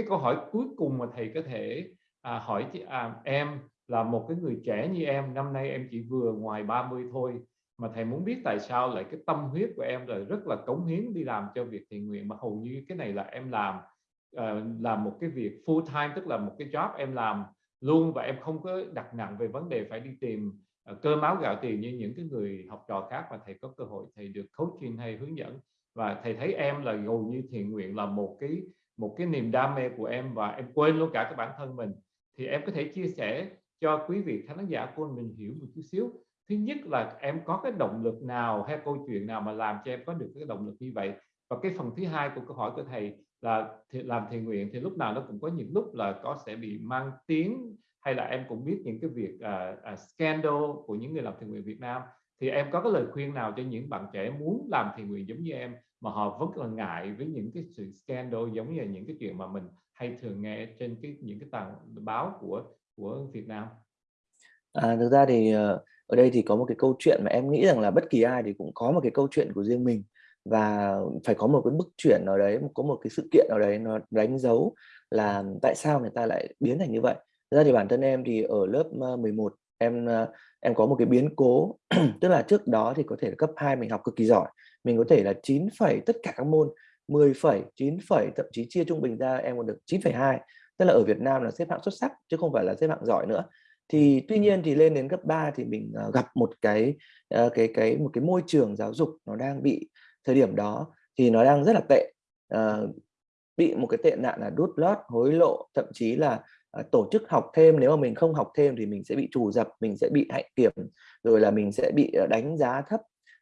cái câu hỏi cuối cùng mà thầy có thể à, hỏi à, em là một cái người trẻ như em năm nay em chỉ vừa ngoài 30 thôi mà thầy muốn biết tại sao lại cái tâm huyết của em là rất là cống hiến đi làm cho việc thiện nguyện mà hầu như cái này là em làm uh, làm một cái việc full time tức là một cái job em làm luôn và em không có đặt nặng về vấn đề phải đi tìm ờ, uh, cơ máu gạo tiền như những cái người học trò khác mà thầy có cơ hội thầy được coaching hay hướng dẫn. Và thầy thấy em là hầu như thiện nguyện là một cái một cái niềm đam mê của em và em quên luôn cả cái bản thân mình thì em có thể chia sẻ cho quý vị khán giả của mình hiểu một chút xíu. Thứ nhất là em có cái động lực nào hay câu chuyện nào mà làm cho em có được cái động lực như vậy? Và cái phần thứ hai của câu hỏi của thầy là làm thiện nguyện thì lúc nào nó cũng có những lúc là có sẽ bị mang tiếng hay là em cũng biết những cái việc uh, uh, scandal của những người làm thiện nguyện Việt Nam. Thì em có cái lời khuyên nào cho những bạn trẻ muốn làm thiện nguyện giống như em mà họ vẫn là ngại với những cái sự scandal giống như là những cái chuyện mà mình hay thường nghe trên cái những cái tờ báo của của Việt Nam. À, thực ra thì ờ, ở đây thì có một cái câu chuyện mà em nghĩ rằng là bất kỳ ai thì cũng có một cái câu chuyện của riêng mình. Và phải có một cái bước chuyển nào đấy, có một cái sự kiện nào đấy nó đánh dấu là tại sao người ta lại biến thành như vậy. Thực ra thì bản thân em thì ở lớp ờ, 11 em ờ, em có một cái biến cố. Tức là trước đó thì có thể là cấp 2 mình học cực kỳ giỏi mình có thể là 9 phẩy tất cả các môn 10 phẩy 9 phẩy thậm chí chia trung bình ra em còn được 9,2 tức là ở Việt Nam là xếp hạng xuất sắc chứ không phải là xếp hạng giỏi nữa. Thì tuy nhiên thì lên đến cấp 3 thì mình uh, gặp một cái uh, cái cái một cái môi trường giáo dục nó đang bị thời điểm đó thì nó đang rất là tệ. Uh, bị một cái tệ nạn là đút lót hối lộ thậm chí là tổ chức học thêm. Nếu mà mình không học thêm thì mình sẽ bị trù dập mình sẽ bị hạnh kiểm rồi là mình sẽ bị đánh giá thấp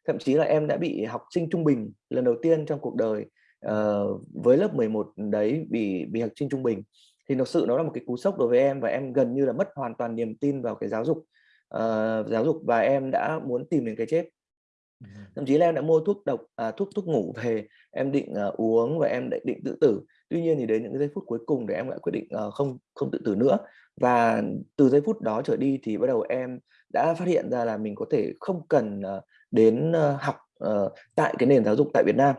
thậm chí là em đã bị học sinh trung bình lần đầu tiên trong cuộc đời uh, với lớp 11 đấy bị bị học sinh trung bình. Thì thực sự nó là một cái cú sốc đối với em và em gần như là mất hoàn toàn niềm tin vào cái giáo dục uh, giáo dục và em đã muốn tìm đến cái chết. Thậm chí là em đã mua thuốc độc à, thuốc thuốc ngủ về em định uh, uống và em định, định tự tử. Tuy nhiên thì đến những giây phút cuối cùng để em lại quyết định uh, không không tự tử nữa. Và từ giây phút đó trở đi thì bắt đầu em đã phát hiện ra là mình có thể không cần uh, đến ờ, học uh, tại cái nền giáo dục tại Việt Nam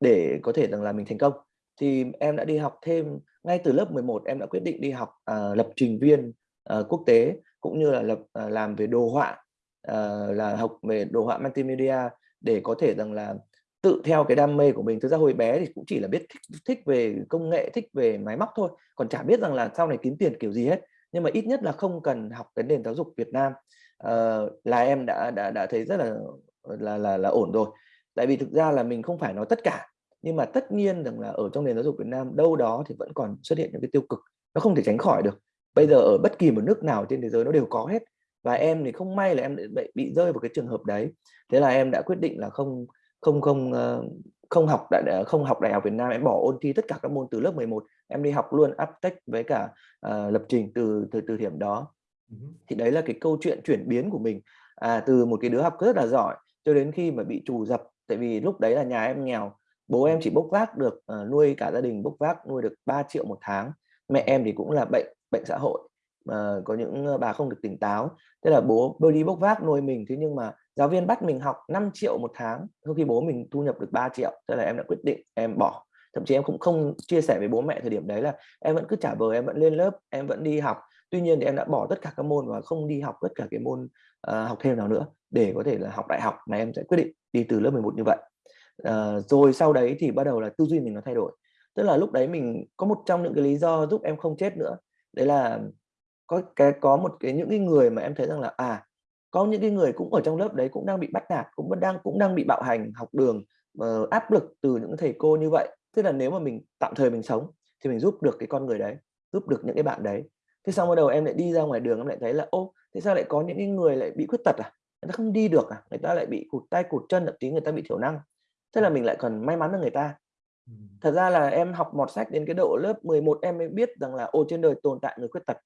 để có thể rằng là mình thành công. Thì em đã đi học thêm ngay từ lớp 11 em đã quyết định đi học uh, lập trình viên uh, quốc tế cũng như là lập uh, làm về đồ họa uh, là học về đồ họa multimedia để có thể rằng là tự theo cái đam mê của mình. Thực ra hồi bé thì cũng chỉ là biết thích, thích về công nghệ thích về máy móc thôi còn chả biết rằng là sau này kiếm tiền kiểu gì hết. Nhưng mà ít nhất là không cần học cái nền giáo dục Việt Nam uh, là em đã đã đã thấy rất là là là là ổn rồi. Tại vì thực ra là mình không phải nói tất cả nhưng mà tất nhiên rằng là ở trong nền giáo dục Việt Nam đâu đó thì vẫn còn xuất hiện những cái tiêu cực nó không thể tránh khỏi được. Bây giờ ở bất kỳ một nước nào trên thế giới nó đều có hết và em thì không may là em bị, bị rơi vào cái trường hợp đấy. Thế là em đã quyết định là không không không ờ, không học đại ờ, không học đại học Việt Nam em bỏ ôn thi tất cả các môn từ lớp 11 em đi học luôn Aptech với cả uh, lập trình từ từ từ điểm đó thì đấy là cái câu chuyện chuyển biến của mình. À, từ một cái đứa học rất là giỏi cho đến khi mà bị trù dập tại vì lúc đấy là nhà em nghèo bố em chỉ bốc vác được uh, nuôi cả gia đình bốc vác nuôi được 3 triệu một tháng. Mẹ em thì cũng là bệnh bệnh xã hội mà có những bà không được tỉnh táo. Thế là bố bơi đi bốc vác nuôi mình thế nhưng mà giáo viên bắt mình học 5 triệu một tháng khi bố mình thu nhập được 3 triệu thế là em đã quyết định em bỏ. Thậm chí em cũng không chia sẻ với bố mẹ thời điểm đấy là em vẫn cứ trả vờ em vẫn lên lớp em vẫn đi học tuy nhiên thì em đã bỏ tất cả các môn và không đi học tất cả cái môn uh, học thêm nào nữa để có thể là học đại học mà em sẽ quyết định đi từ lớp 11 như vậy. Uh, rồi sau đấy thì bắt đầu là tư duy mình nó thay đổi. Tức là lúc đấy mình có một trong những cái lý do giúp em không chết nữa đấy là có cái có một cái những cái người mà em thấy rằng là à có những cái người cũng ở trong lớp đấy cũng đang bị bắt nạt cũng vẫn đang cũng đang bị bạo hành học đường uh, áp lực từ những thầy cô như vậy. Tức là nếu mà mình tạm thời mình sống thì mình giúp được cái con người đấy giúp được những cái bạn đấy thế xong bắt đầu em lại đi ra ngoài đường em lại thấy là ô thế sao lại có những cái người lại bị khuyết tật à? Người ta không đi được à? Người ta lại bị cụt tay cụt chân thậm chí người ta bị thiểu năng. Thế là mình lại còn may mắn hơn người ta. Thật ra là em học mọt sách đến cái độ lớp 11 em mới biết rằng là ô trên đời tồn tại người khuyết tật.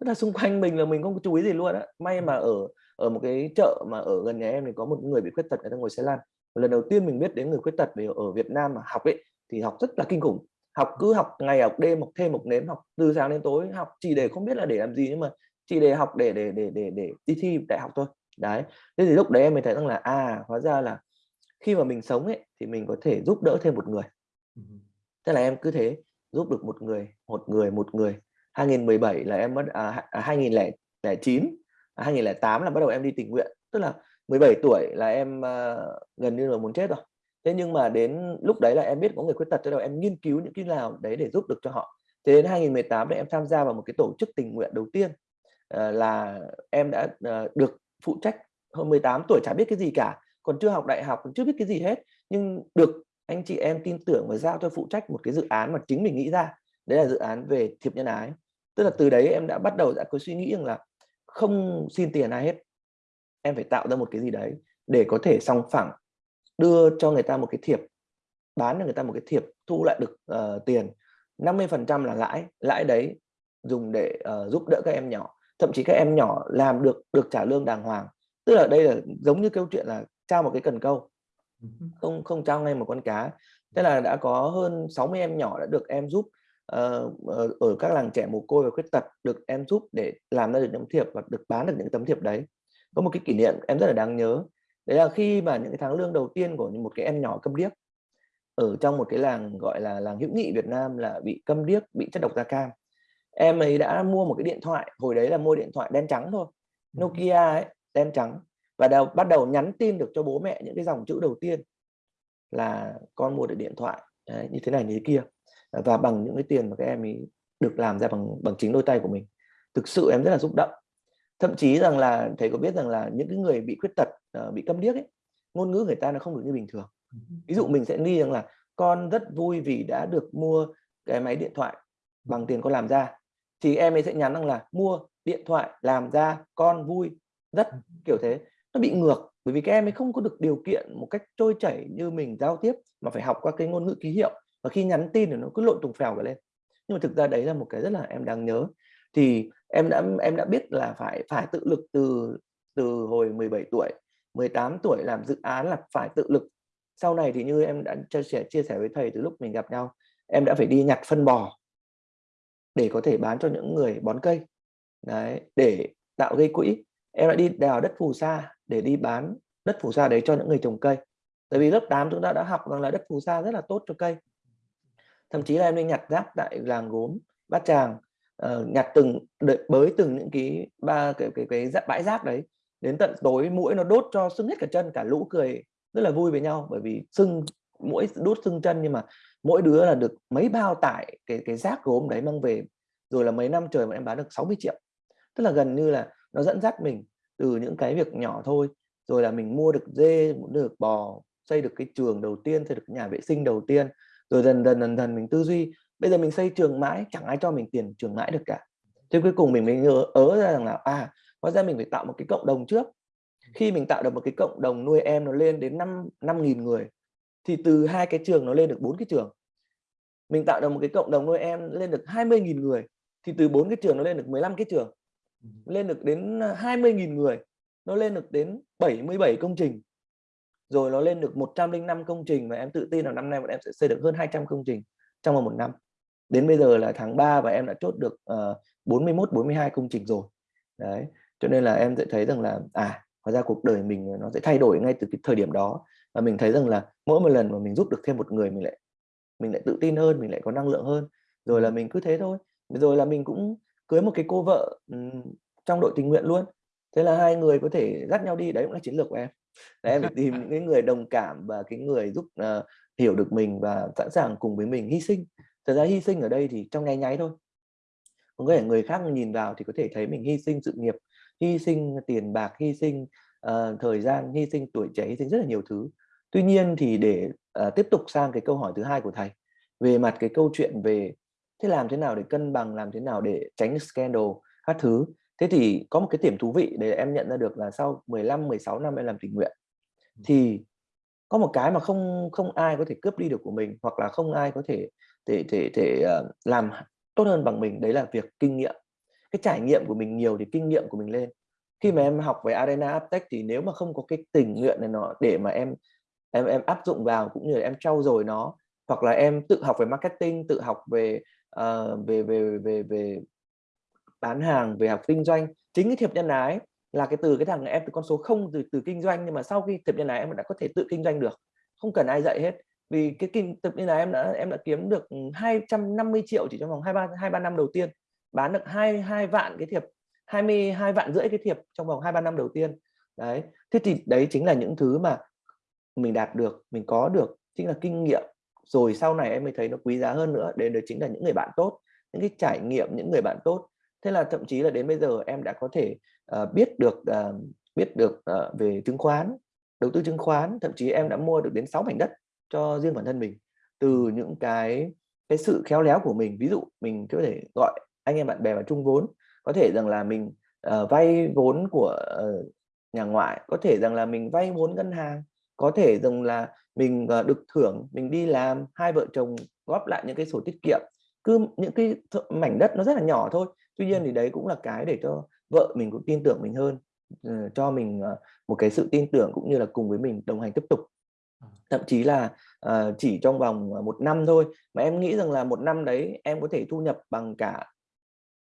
Tức là xung quanh mình là mình không có chú ý gì luôn á. May mà ở ở một cái chợ mà ở gần nhà em thì có một người bị khuyết tật người ta ngồi xe lăn. Lần đầu tiên mình biết đến người khuyết tật vì ở Việt Nam mà học ấy thì học rất là kinh khủng học cứ học ngày học đêm học thêm học nếm học từ sáng đến tối học chỉ để không biết là để làm gì nhưng mà chỉ để học để để để để để đi thi đại học thôi. Đấy. Thế thì lúc đấy em mới thấy rằng là à hóa ra là khi mà mình sống ấy thì mình có thể giúp đỡ thêm một người. Thế là em cứ thế giúp được một người một người một người. 2017 là em mất à, 2009 à, 2008 à, là bắt đầu em đi tình nguyện. Tức là 17 tuổi là em uh, gần như là muốn chết rồi thế nhưng mà đến lúc đấy là em biết có người khuyết tật cho đầu em nghiên cứu những cái nào đấy để giúp được cho họ. Thế đến 2018 thì em tham gia vào một cái tổ chức tình nguyện đầu tiên ờ, là em đã ờ, được phụ trách hơn 18 tuổi, chả biết cái gì cả, còn chưa học đại học, còn chưa biết cái gì hết. Nhưng được anh chị em tin tưởng và giao cho phụ trách một cái dự án mà chính mình nghĩ ra, đấy là dự án về thiệp nhân ái. Tức là từ đấy em đã bắt đầu đã có suy nghĩ rằng là không xin tiền ai hết, em phải tạo ra một cái gì đấy để có thể song phẳng đưa cho người ta một cái thiệp bán cho người ta một cái thiệp thu lại được uh, tiền. 50 phần trăm là lãi lãi đấy dùng để uh, giúp đỡ các em nhỏ. Thậm chí các em nhỏ làm được được trả lương đàng hoàng. Tức là đây là giống như câu chuyện là trao một cái cần câu. Không không trao ngay một con cá. Thế là đã có hơn 60 em nhỏ đã được em giúp uh, ở các làng trẻ mồ côi và khuyết tật được em giúp để làm ra được những thiệp và được bán được những tấm thiệp đấy. Có một cái kỷ niệm em rất là đáng nhớ đấy là khi mà những cái tháng lương đầu tiên của một cái em nhỏ câm điếc ở trong một cái làng gọi là làng hữu nghị Việt Nam là bị câm điếc bị chất độc da cam. Em ấy đã mua một cái điện thoại hồi đấy là mua điện thoại đen trắng thôi Nokia ấy đen trắng và đầu, bắt đầu nhắn tin được cho bố mẹ những cái dòng chữ đầu tiên là con mua được điện thoại đấy, như thế này như thế kia. Và bằng những cái tiền mà các em ấy được làm ra bằng bằng chính đôi tay của mình. Thực sự em rất là xúc động thậm chí rằng là thầy có biết rằng là những cái người bị khuyết tật uh, bị câm điếc ấy ngôn ngữ người ta nó không được như bình thường. Ví dụ mình sẽ nghi rằng là con rất vui vì đã được mua cái máy điện thoại bằng tiền con làm ra. Thì em ấy sẽ nhắn rằng là mua điện thoại làm ra con vui. Rất kiểu thế. Nó bị ngược bởi vì các em ấy không có được điều kiện một cách trôi chảy như mình giao tiếp mà phải học qua cái ngôn ngữ ký hiệu. Và khi nhắn tin thì nó cứ lộn tùng phèo cả lên. Nhưng mà thực ra đấy là một cái rất là em đáng nhớ thì em đã em đã biết là phải phải tự lực từ từ hồi 17 tuổi 18 tuổi làm dự án là phải tự lực. Sau này thì như em đã chia sẻ chia sẻ với thầy từ lúc mình gặp nhau, em đã phải đi nhặt phân bò để có thể bán cho những người bón cây. Đấy, để tạo gây quỹ. Em đã đi đào đất phù sa để đi bán đất phù sa đấy cho những người trồng cây. Tại vì lớp 8 chúng ta đã học rằng là đất phù sa rất là tốt cho cây. Thậm chí là em đi nhặt rác tại làng gốm bát tràng uh, nhặt từng đợi, bới từng những cái ba cái cái cái, cái bãi rác đấy. Đến tận tối mũi nó đốt cho sưng hết cả chân cả lũ cười rất là vui với nhau bởi vì sưng mỗi đốt sưng chân nhưng mà mỗi đứa là được mấy bao tải cái cái rác gốm đấy mang về. Rồi là mấy năm trời mà em bán được 60 triệu. Tức là gần như là nó dẫn dắt mình từ những cái việc nhỏ thôi. Rồi là mình mua được dê mua được bò xây được cái trường đầu tiên xây được nhà vệ sinh đầu tiên. Rồi dần dần dần dần mình tư duy bây giờ mình xây trường mãi, chẳng ai cho mình tiền trường mãi được cả. Thế cuối cùng mình mới nhớ, ớ ra rằng là à hóa ra mình phải tạo một cái cộng đồng trước. Khi mình tạo được một cái cộng đồng nuôi em nó lên đến năm năm nghìn người, thì từ hai cái trường nó lên được bốn cái trường. Mình tạo được một cái cộng đồng nuôi em lên được 20.000 người, thì từ bốn cái trường nó lên được 15 cái trường. Lên được đến 20.000 người, nó lên được đến 77 công trình. Rồi nó lên được 105 công trình và em tự tin là năm nay bọn em sẽ xây được hơn 200 công trình trong vòng một năm đến bây giờ là tháng 3 và em đã chốt được uh, 41 42 công trình rồi. Đấy cho nên là em sẽ thấy rằng là à hóa ra cuộc đời mình nó sẽ thay đổi ngay từ cái thời điểm đó. Và mình thấy rằng là mỗi một lần mà mình giúp được thêm một người mình lại mình lại tự tin hơn mình lại có năng lượng hơn. Rồi là mình cứ thế thôi. Rồi là mình cũng cưới một cái cô vợ um, trong đội tình nguyện luôn. Thế là hai người có thể dắt nhau đi đấy cũng là chiến lược của em. Là em phải tìm những cái người đồng cảm và cái người giúp uh, hiểu được mình và sẵn sàng cùng với mình hy sinh thật ra hy sinh ở đây thì trong nháy nháy thôi. Có thể người khác nhìn vào thì có thể thấy mình hy sinh sự nghiệp hy sinh tiền bạc hy sinh uh, thời gian hy sinh tuổi trẻ hy sinh rất là nhiều thứ. Tuy nhiên thì để uh, tiếp tục sang cái câu hỏi thứ hai của thầy về mặt cái câu chuyện về thế làm thế nào để cân bằng làm thế nào để tránh scandal các thứ. Thế thì có một cái điểm thú vị để em nhận ra được là sau 15 16 năm em làm tình nguyện thì có một cái mà không không ai có thể cướp đi được của mình hoặc là không ai có thể thể thể thể ờ, làm tốt hơn bằng mình đấy là việc kinh nghiệm. Cái trải nghiệm của mình nhiều thì kinh nghiệm của mình lên. Khi mà em học về arena aptech thì nếu mà không có cái tình nguyện này nó để mà em em em áp dụng vào cũng như là em trau dồi nó hoặc là em tự học về marketing tự học về uh, về về về về bán hàng về học kinh doanh chính cái thiệp nhân ái là cái từ cái thằng em từ con số không từ từ kinh doanh nhưng mà sau khi thiệp nhân ái em đã có thể tự kinh doanh được. Không cần ai dạy hết vì cái kinh tập như là em đã em đã kiếm được ừ, 250 triệu chỉ trong vòng hai ba hai ba năm đầu tiên. Bán được hai hai vạn cái thiệp 22 vạn rưỡi cái thiệp trong vòng hai ba năm đầu tiên. Đấy thế thì đấy chính là những thứ mà mình đạt được mình có được chính là kinh nghiệm. Rồi sau này em mới thấy nó quý giá hơn nữa đến đấy chính là những người bạn tốt những cái trải nghiệm những người bạn tốt. Thế là thậm chí là đến bây giờ em đã có thể uh, biết được uh, biết được uh, về chứng khoán đầu tư chứng khoán. Thậm chí em đã mua được đến 6 mảnh đất cho riêng bản thân mình từ những cái cái sự khéo léo của mình. Ví dụ mình có thể gọi anh em bạn bè vào chung vốn có thể rằng là mình uh, vay vốn của uh, nhà ngoại có thể rằng là mình vay vốn ngân hàng có thể rằng là mình uh, được thưởng mình đi làm hai vợ chồng góp lại những cái sổ tiết kiệm. Cứ những cái mảnh đất nó rất là nhỏ thôi. Tuy nhiên thì đấy cũng là cái để cho vợ mình cũng tin tưởng mình hơn uh, cho mình uh, một cái sự tin tưởng cũng như là cùng với mình đồng hành tiếp tục thậm chí là uh, chỉ trong vòng ờ, một năm thôi. Mà em nghĩ rằng là một năm đấy em có thể thu nhập bằng cả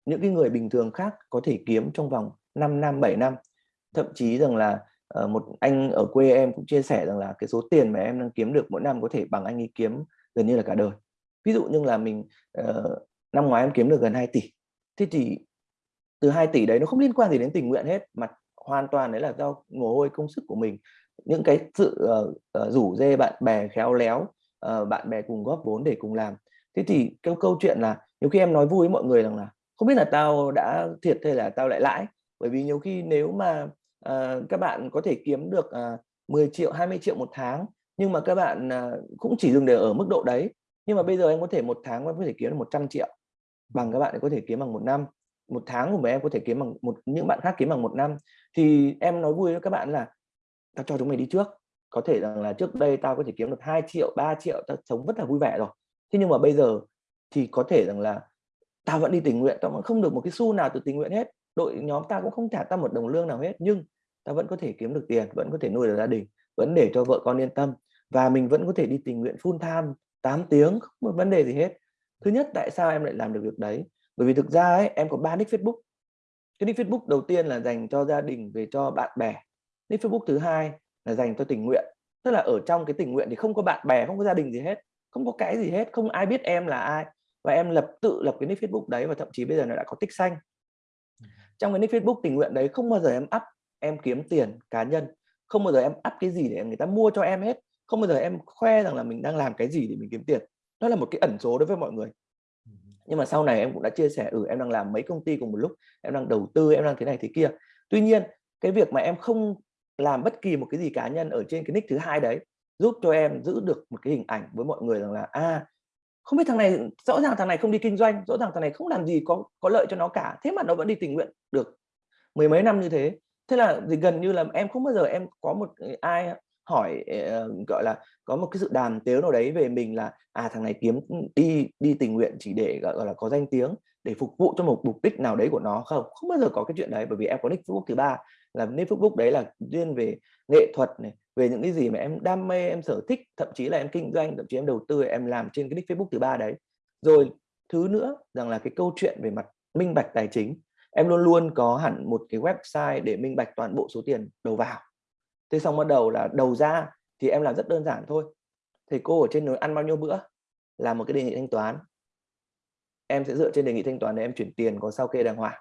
những cái người bình thường khác có thể kiếm trong vòng 5 năm 7 năm. Thậm chí rằng là uh, một anh ở quê em cũng chia sẻ rằng là cái số tiền mà em đang kiếm được mỗi năm có thể bằng anh ấy kiếm gần như là cả đời. Ví dụ như là mình uh, năm ngoái em kiếm được gần 2 tỷ. Thế thì từ 2 tỷ đấy nó không liên quan gì đến tình nguyện hết mà hoàn toàn đấy là do mồ hôi công sức của mình những cái sự uh, uh, rủ dê bạn bè khéo léo uh, bạn bè cùng góp vốn để cùng làm. Thế thì cái câu chuyện là nhiều khi em nói vui với mọi người rằng là không biết là tao đã thiệt hay là tao lại lãi? Bởi vì nhiều khi nếu mà uh, các bạn có thể kiếm được uh, 10 triệu 20 triệu một tháng nhưng mà các bạn uh, cũng chỉ dừng để ở mức độ đấy nhưng mà bây giờ em có thể một tháng em có thể kiếm được 100 triệu bằng các bạn có thể kiếm bằng một năm một tháng của em có thể kiếm bằng một những bạn khác kiếm bằng một năm. Thì em nói vui với các bạn là tao cho chúng mày đi trước. Có thể rằng là trước đây tao có thể kiếm được 2 triệu 3 triệu tao sống rất là vui vẻ rồi. Thế nhưng mà bây giờ thì có thể rằng là tao vẫn đi tình nguyện tao vẫn không được một cái xu nào từ tình nguyện hết. Đội nhóm tao cũng không trả tao một đồng lương nào hết nhưng tao vẫn có thể kiếm được tiền vẫn có thể nuôi được gia đình vẫn để cho vợ con yên tâm. Và mình vẫn có thể đi tình nguyện full time 8 tiếng không có vấn đề gì hết. Thứ nhất tại sao em lại làm được việc đấy? Bởi vì thực ra ấy, em có ba nick Facebook. Cái nick Facebook đầu tiên là dành cho gia đình về cho bạn bè nick Facebook thứ hai là dành cho tình nguyện. Tức là ở trong cái tình nguyện thì không có bạn bè, không có gia đình gì hết, không có cái gì hết, không ai biết em là ai. Và em lập, tự lập cái nick Facebook đấy và thậm chí bây giờ nó đã có tích xanh. Trong cái nick Facebook tình nguyện đấy không bao giờ em up, em kiếm tiền cá nhân. Không bao giờ em up cái gì để người ta mua cho em hết. Không bao giờ em khoe rằng là mình đang làm cái gì để mình kiếm tiền. Đó là một cái ẩn số đối với mọi người. Nhưng mà sau này em cũng đã chia sẻ ừ em đang làm mấy công ty cùng một lúc, em đang đầu tư, em đang thế này thế kia. Tuy nhiên, cái việc mà em không làm bất kỳ một cái gì cá nhân ở trên cái nick thứ hai đấy giúp cho em giữ được một cái hình ảnh với mọi người rằng là a à, không biết thằng này rõ ràng thằng này không đi kinh doanh rõ ràng thằng này không làm gì có có lợi cho nó cả thế mà nó vẫn đi tình nguyện được. Mười mấy năm như thế thế là thì gần như là em không bao giờ em có một ai hỏi ờ, gọi là có một cái sự đàm tiếu nào đấy về mình là à thằng này kiếm đi đi tình nguyện chỉ để gọi là có danh tiếng để phục vụ cho một mục đích nào đấy của nó không? Không bao giờ có cái chuyện đấy, bởi vì em có nick Facebook thứ ba. Là nick Facebook đấy là riêng về nghệ thuật này, về những cái gì mà em đam mê, em sở thích, thậm chí là em kinh doanh, thậm chí em đầu tư, em làm trên cái nick Facebook thứ ba đấy. Rồi, thứ nữa, rằng là cái câu chuyện về mặt minh bạch tài chính. Em luôn luôn có hẳn một cái website để minh bạch toàn bộ số tiền đầu vào. Thế xong bắt đầu là đầu ra thì em làm rất đơn giản thôi. Thầy cô ở trên núi ăn bao nhiêu bữa? Là một cái đề nghị thanh toán em sẽ dựa trên đề nghị thanh toán để em chuyển tiền có sao kê đàng hoàng.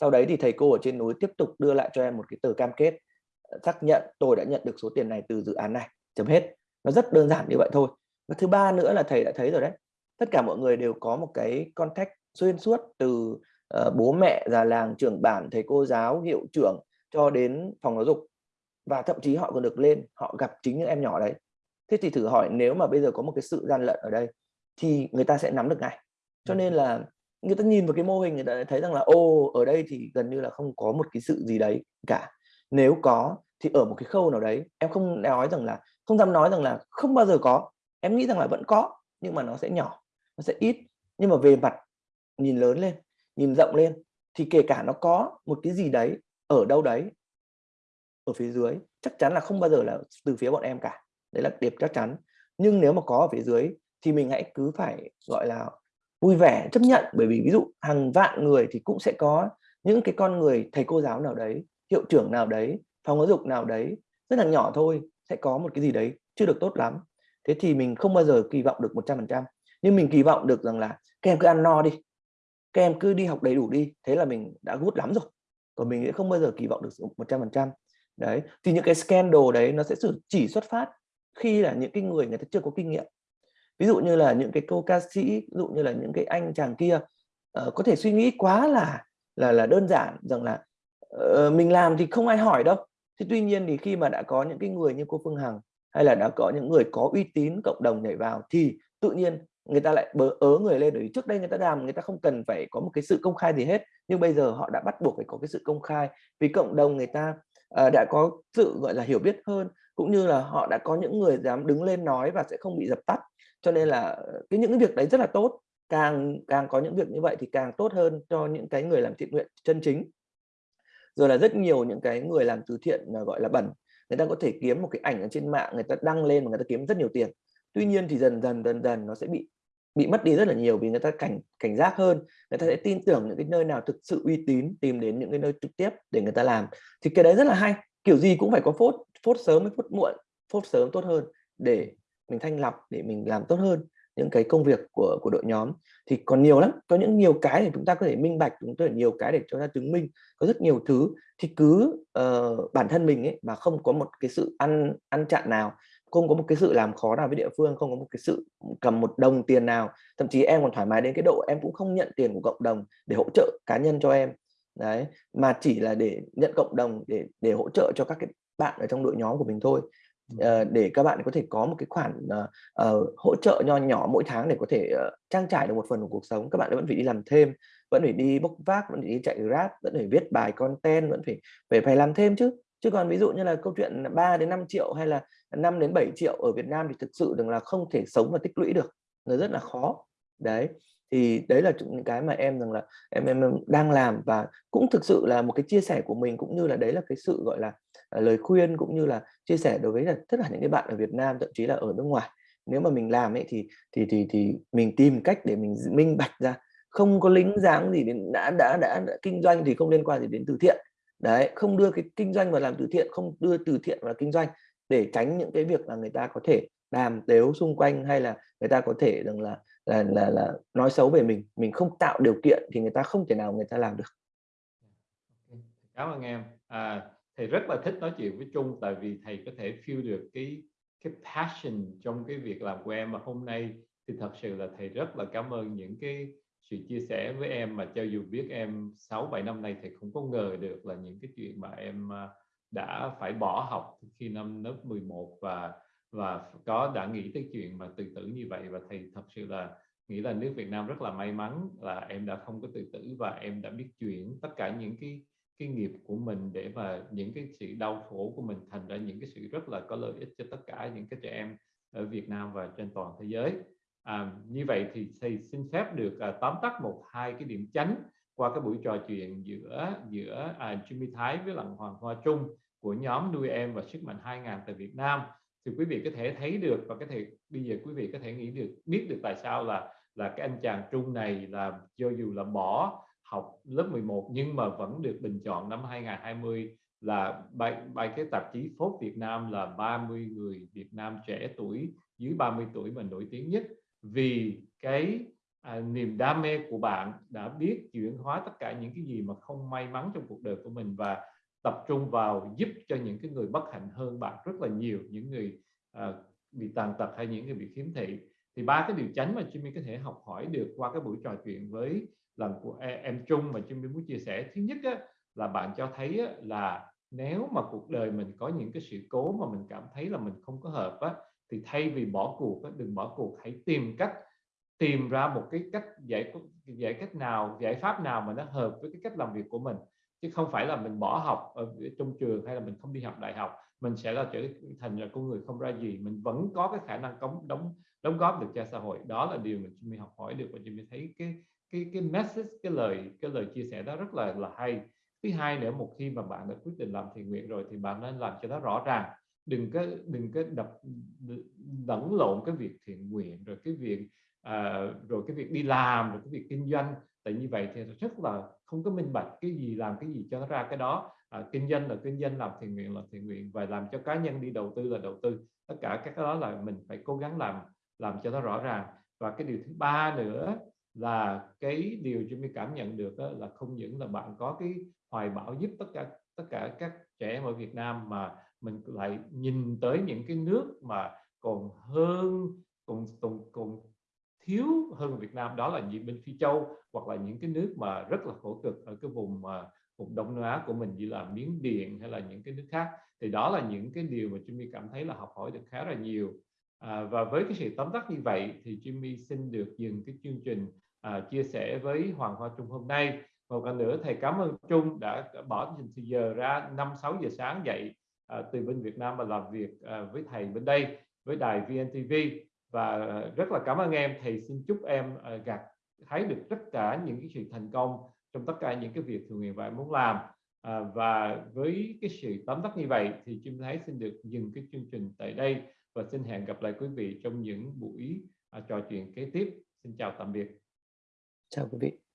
Sau đấy thì thầy cô ở trên núi tiếp tục đưa lại cho em một cái tờ cam kết ờ, xác nhận tôi đã nhận được số tiền này từ dự án này. Chấm hết. Nó rất đơn giản như vậy thôi. Và thứ ba nữa là thầy đã thấy rồi đấy. Tất cả mọi người đều có một cái contact xuyên suốt từ uh, bố mẹ già làng trưởng bản thầy cô giáo hiệu trưởng cho đến phòng giáo dục. Và thậm chí họ còn được lên họ gặp chính những em nhỏ đấy. Thế thì thử hỏi nếu mà bây giờ có một cái sự gian lận ở đây thì người ta sẽ nắm được ngay cho nên là người ta nhìn vào cái mô hình người ta thấy rằng là ô ở đây thì gần như là không có một cái sự gì đấy cả. Nếu có thì ở một cái khâu nào đấy. Em không nói rằng là, không dám nói rằng là không bao giờ có. Em nghĩ rằng là vẫn có, nhưng mà nó sẽ nhỏ, nó sẽ ít. Nhưng mà về mặt nhìn lớn lên, nhìn rộng lên thì kể cả nó có một cái gì đấy ở đâu đấy, ở phía dưới, chắc chắn là không bao giờ là từ phía bọn em cả. Đấy là điểm chắc chắn. Nhưng nếu mà có ở phía dưới thì mình hãy cứ phải, gọi là vui vẻ, chấp nhận. Bởi vì ví dụ hàng vạn người thì cũng sẽ có những cái con người, thầy cô giáo nào đấy, hiệu trưởng nào đấy, phòng giáo dục nào đấy, rất là nhỏ thôi, sẽ có một cái gì đấy chưa được tốt lắm. Thế thì mình không bao giờ kỳ vọng được 100% nhưng mình kỳ vọng được rằng là các em cứ ăn no đi, các em cứ đi học đầy đủ đi, thế là mình đã gút lắm rồi. Còn mình sẽ không bao giờ kỳ vọng được 100% đấy, thì những cái scandal đấy nó sẽ chỉ xuất phát khi là những cái người người ta chưa có kinh nghiệm ví dụ như là những cái cô ca sĩ ví dụ như là những cái anh chàng kia uh, có thể suy nghĩ quá là là là đơn giản rằng là uh, mình làm thì không ai hỏi đâu. Thì tuy nhiên thì khi mà đã có những cái người như cô Phương Hằng hay là đã có những người có uy tín cộng đồng nhảy vào thì tự nhiên người ta lại bớ ớ người lên. Bởi trước đây người ta làm người ta không cần phải có một cái sự công khai gì hết. Nhưng bây giờ họ đã bắt buộc phải có cái sự công khai. Vì cộng đồng người ta uh, đã có sự gọi là hiểu biết hơn. Cũng như là họ đã có những người dám đứng lên nói và sẽ không bị dập tắt cho nên là ờ, cái những cái việc đấy rất là tốt. Càng càng có những việc như vậy thì càng tốt hơn cho những cái người làm thiện nguyện chân chính. Rồi là rất nhiều những cái người làm từ thiện ờ, gọi là bẩn, người ta có thể kiếm một cái ảnh ở trên mạng, người ta đăng lên và người ta kiếm rất nhiều tiền. Tuy nhiên thì dần dần dần dần nó sẽ bị bị mất đi rất là nhiều vì người ta cảnh cảnh giác hơn, người ta sẽ tin tưởng những cái nơi nào thực sự uy tín, tìm đến những cái nơi trực tiếp để người ta làm. Thì cái đấy rất là hay. Kiểu gì cũng phải có phốt phốt sớm với phốt muộn, phốt sớm tốt hơn để mình thanh lọc để mình làm tốt hơn những cái công việc của của đội nhóm. Thì còn nhiều lắm có những nhiều cái để chúng ta có thể minh bạch chúng ta nhiều cái để cho ta chứng minh có rất nhiều thứ. Thì cứ uh, bản thân mình ấy mà không có một cái sự ăn ăn chặn nào không có một cái sự làm khó nào với địa phương không có một cái sự cầm một đồng tiền nào thậm chí em còn thoải mái đến cái độ em cũng không nhận tiền của cộng đồng để hỗ trợ cá nhân cho em. Đấy mà chỉ là để nhận cộng đồng để để hỗ trợ cho các cái bạn ở trong đội nhóm của mình thôi uh, để các bạn có thể có một cái khoản uh, uh, hỗ trợ nho nhỏ mỗi tháng để có thể uh, trang trải được một phần của cuộc sống các bạn vẫn phải đi làm thêm vẫn phải đi bốc vác vẫn phải đi chạy grab vẫn phải viết bài content vẫn phải phải phải làm thêm chứ. Chứ còn ví dụ như là câu chuyện 3 đến 5 triệu hay là 5 đến 7 triệu ở Việt Nam thì thực sự rằng là không thể sống và tích lũy được nó rất là khó. Đấy thì đấy là những cái mà em rằng là em em đang làm và cũng thực sự là một cái chia sẻ của mình cũng như là đấy là cái sự gọi là uh, Ờ, lời khuyên cũng như là chia sẻ đối với là tất cả những cái bạn ở Việt Nam thậm chí là ở nước ngoài. Nếu mà mình làm ấy thì thì thì thì mình tìm cách để mình minh bạch ra. Không có lính dáng gì đến đã, đã đã đã kinh doanh thì không liên quan gì đến từ thiện. Đấy không đưa cái kinh doanh vào làm từ thiện không đưa từ thiện vào kinh doanh để tránh những cái việc là người ta có thể đàm tếu xung quanh hay là người ta có thể rằng là là là là nói xấu về mình. Mình không tạo điều kiện thì người ta không thể nào người ta làm được. Cảm ơn em. À, thầy rất là thích nói chuyện với Trung, tại vì thầy có thể feel được cái cái passion trong cái việc làm của em. Mà hôm nay thì thật sự là thầy rất là cảm ơn những cái sự chia sẻ với em. Mà cho dù biết em 6 7 năm nay, thầy không có ngờ được là những cái chuyện mà em à, đã phải bỏ học khi năm lớp 11 và và có, đã nghĩ tới chuyện mà tự tử như vậy. Và thầy thật sự là nghĩ là nước Việt Nam rất là may mắn là em đã không có tự tử và em đã biết chuyển tất cả những cái cái nghiệp của mình để mà những cái sự đau khổ của mình thành ra những cái sự rất là có lợi ích cho tất cả những cái trẻ em ở Việt Nam và trên toàn thế giới. À, như vậy thì thầy xin phép được à, tóm tắt một hai cái điểm chánh qua cái buổi trò chuyện giữa giữa à, Jimmy Thái với Lặng Hoàng Hoa Trung của nhóm nuôi em và sức mạnh 2000 tại Việt Nam. Thì quý vị có thể thấy được và có thể bây giờ quý vị có thể nghĩ được biết được tại sao là là cái anh chàng Trung này là cho dù là bỏ học lớp 11 nhưng mà vẫn được bình chọn năm 2020 là bài, bài cái tạp chí Forbes Việt Nam là 30 người Việt Nam trẻ tuổi dưới 30 tuổi mà nổi tiếng nhất. Vì cái à, niềm đam mê của bạn đã biết chuyển hóa tất cả những cái gì mà không may mắn trong cuộc đời của mình và tập trung vào giúp cho những cái người bất hạnh hơn bạn rất là nhiều những người à, bị tàn tật hay những người bị khiếm thị. Thì ba cái điều chánh mà Jimmy có thể học hỏi được qua cái buổi trò chuyện với lần của em Trung mà Trung muốn chia sẻ. Thứ nhất á, là bạn cho thấy á, là nếu mà cuộc đời mình có những cái sự cố mà mình cảm thấy là mình không có hợp á, thì thay vì bỏ cuộc á, đừng bỏ cuộc. Hãy tìm cách tìm ra một cái cách giải giải cách nào giải pháp nào mà nó hợp với cái cách làm việc của mình. Chứ không phải là mình bỏ học ở trong trường hay là mình không đi học đại học mình sẽ là trở thành là con người không ra gì. Mình vẫn có cái khả năng cống đóng đóng góp được cho xã hội. Đó là điều mà mình học hỏi được và mình thấy cái cái cái message cái lời cái lời chia sẻ đó rất là là hay. Thứ hai nữa một khi mà bạn đã quyết định làm thiện nguyện rồi thì bạn nên làm cho nó rõ ràng. Đừng có đừng có đập lẫn lộn cái việc thiện nguyện rồi cái việc à, rồi cái việc đi làm rồi cái việc kinh doanh. Tại như vậy thì rất là không có minh bạch cái gì làm cái gì cho nó ra cái đó. À, kinh doanh là kinh doanh làm thiện nguyện là thiện nguyện và làm cho cá nhân đi đầu tư là đầu tư. Tất cả các cái đó là mình phải cố gắng làm làm cho nó rõ ràng. Và cái điều thứ ba nữa là cái điều Jimmy cảm nhận được đó là không những là bạn có cái hoài bão giúp tất cả tất cả các trẻ em ở Việt Nam mà mình lại nhìn tới những cái nước mà còn hơn còn còn, còn thiếu hơn Việt Nam đó là những bên Phi Châu hoặc là những cái nước mà rất là khổ cực ở cái vùng mà vùng Đông Nam Á của mình như là Miến Điện hay là những cái nước khác. Thì đó là những cái điều mà Jimmy cảm thấy là học hỏi được khá là nhiều. À, và với cái sự tóm tắt như vậy thì Jimmy xin được dừng cái chương trình à, chia sẻ với Hoàng Hoa Trung hôm nay. Một lần nữa thầy cảm ơn Trung đã bỏ thời giờ ra 5 6 giờ sáng dậy à, từ bên Việt Nam mà làm việc à, với thầy bên đây với đài VNTV và rất là cảm ơn em. Thầy xin chúc em à, gặt thấy được tất cả những cái sự thành công trong tất cả những cái việc thường nguyện và muốn làm. À, và với cái sự tóm tắt như vậy thì Chim Thái xin được dừng cái chương trình tại đây và xin hẹn gặp lại quý vị trong những buổi à, trò chuyện kế tiếp. Xin chào tạm biệt chào quý vị.